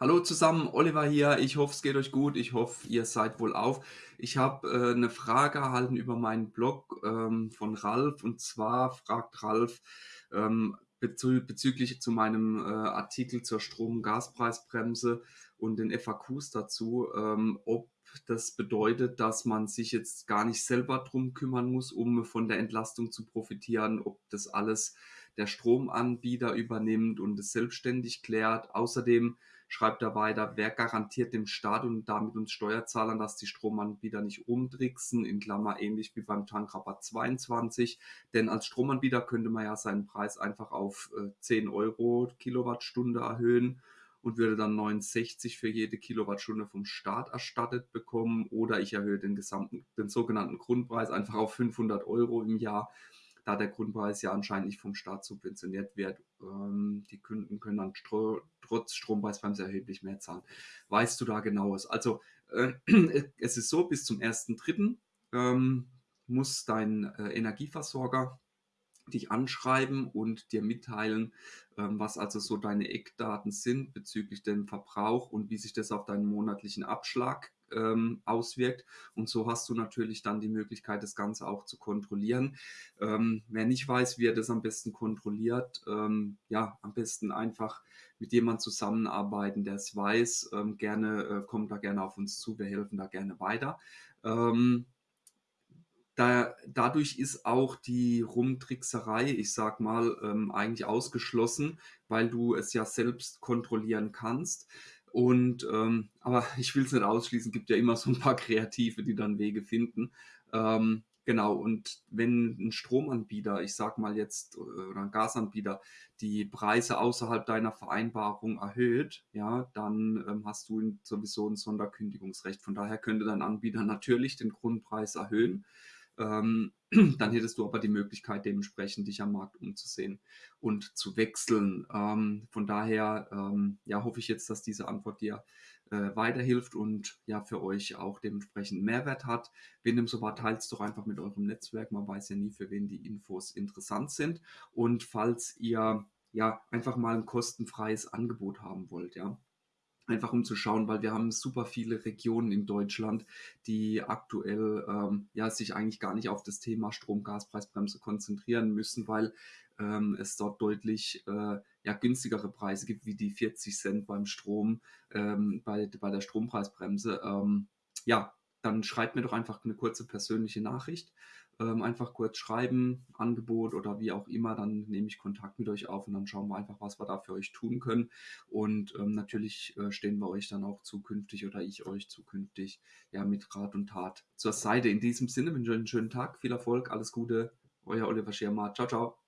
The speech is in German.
Hallo zusammen, Oliver hier. Ich hoffe, es geht euch gut. Ich hoffe, ihr seid wohl auf. Ich habe äh, eine Frage erhalten über meinen Blog ähm, von Ralf. Und zwar fragt Ralf ähm, bezü bezüglich zu meinem äh, Artikel zur Strom- und Gaspreisbremse und den FAQs dazu, ähm, ob das bedeutet, dass man sich jetzt gar nicht selber drum kümmern muss, um von der Entlastung zu profitieren, ob das alles der Stromanbieter übernimmt und es selbstständig klärt. Außerdem schreibt er weiter, wer garantiert dem Staat und damit uns Steuerzahlern, dass die Stromanbieter nicht umtricksen, in Klammer ähnlich wie beim Tankrabatt 22. Denn als Stromanbieter könnte man ja seinen Preis einfach auf 10 äh, Euro Kilowattstunde erhöhen und würde dann 69 für jede Kilowattstunde vom Staat erstattet bekommen oder ich erhöhe den gesamten, den sogenannten Grundpreis einfach auf 500 Euro im Jahr da der Grundpreis ja anscheinend nicht vom Staat subventioniert wird. Ähm, die Kunden können dann stro trotz Strompreisbremse erheblich mehr zahlen. Weißt du da genaues? Also äh, es ist so, bis zum 1.3. Ähm, muss dein äh, Energieversorger dich anschreiben und dir mitteilen, ähm, was also so deine Eckdaten sind bezüglich dem Verbrauch und wie sich das auf deinen monatlichen Abschlag ähm, auswirkt. Und so hast du natürlich dann die Möglichkeit, das Ganze auch zu kontrollieren. Ähm, wer nicht weiß, wie er das am besten kontrolliert, ähm, ja, am besten einfach mit jemandem zusammenarbeiten, der es weiß. Ähm, gerne, äh, kommt da gerne auf uns zu, wir helfen da gerne weiter. Ähm, da, dadurch ist auch die Rumtrickserei, ich sag mal, ähm, eigentlich ausgeschlossen, weil du es ja selbst kontrollieren kannst. Und ähm, aber ich will es nicht ausschließen, gibt ja immer so ein paar Kreative, die dann Wege finden. Ähm, genau, und wenn ein Stromanbieter, ich sag mal jetzt, oder ein Gasanbieter, die Preise außerhalb deiner Vereinbarung erhöht, ja, dann ähm, hast du sowieso ein Sonderkündigungsrecht. Von daher könnte dein Anbieter natürlich den Grundpreis erhöhen. Ähm, dann hättest du aber die Möglichkeit, dementsprechend dich am Markt umzusehen und zu wechseln. Ähm, von daher ähm, ja, hoffe ich jetzt, dass diese Antwort dir äh, weiterhilft und ja für euch auch dementsprechend Mehrwert hat. Wenn dem so war, teilt es doch einfach mit eurem Netzwerk. Man weiß ja nie, für wen die Infos interessant sind. Und falls ihr ja einfach mal ein kostenfreies Angebot haben wollt, ja, einfach um zu schauen, weil wir haben super viele Regionen in Deutschland, die aktuell ähm, ja sich eigentlich gar nicht auf das Thema Strom-Gaspreisbremse konzentrieren müssen, weil ähm, es dort deutlich äh, ja, günstigere Preise gibt, wie die 40 Cent beim Strom, ähm, bei, bei der Strompreisbremse. Ähm, ja, dann schreibt mir doch einfach eine kurze persönliche Nachricht. Ähm, einfach kurz schreiben, Angebot oder wie auch immer, dann nehme ich Kontakt mit euch auf und dann schauen wir einfach, was wir da für euch tun können. Und ähm, natürlich äh, stehen wir euch dann auch zukünftig oder ich euch zukünftig ja mit Rat und Tat zur Seite. In diesem Sinne wünsche ich euch einen schönen Tag, viel Erfolg, alles Gute, euer Oliver Schirmer. Ciao, ciao.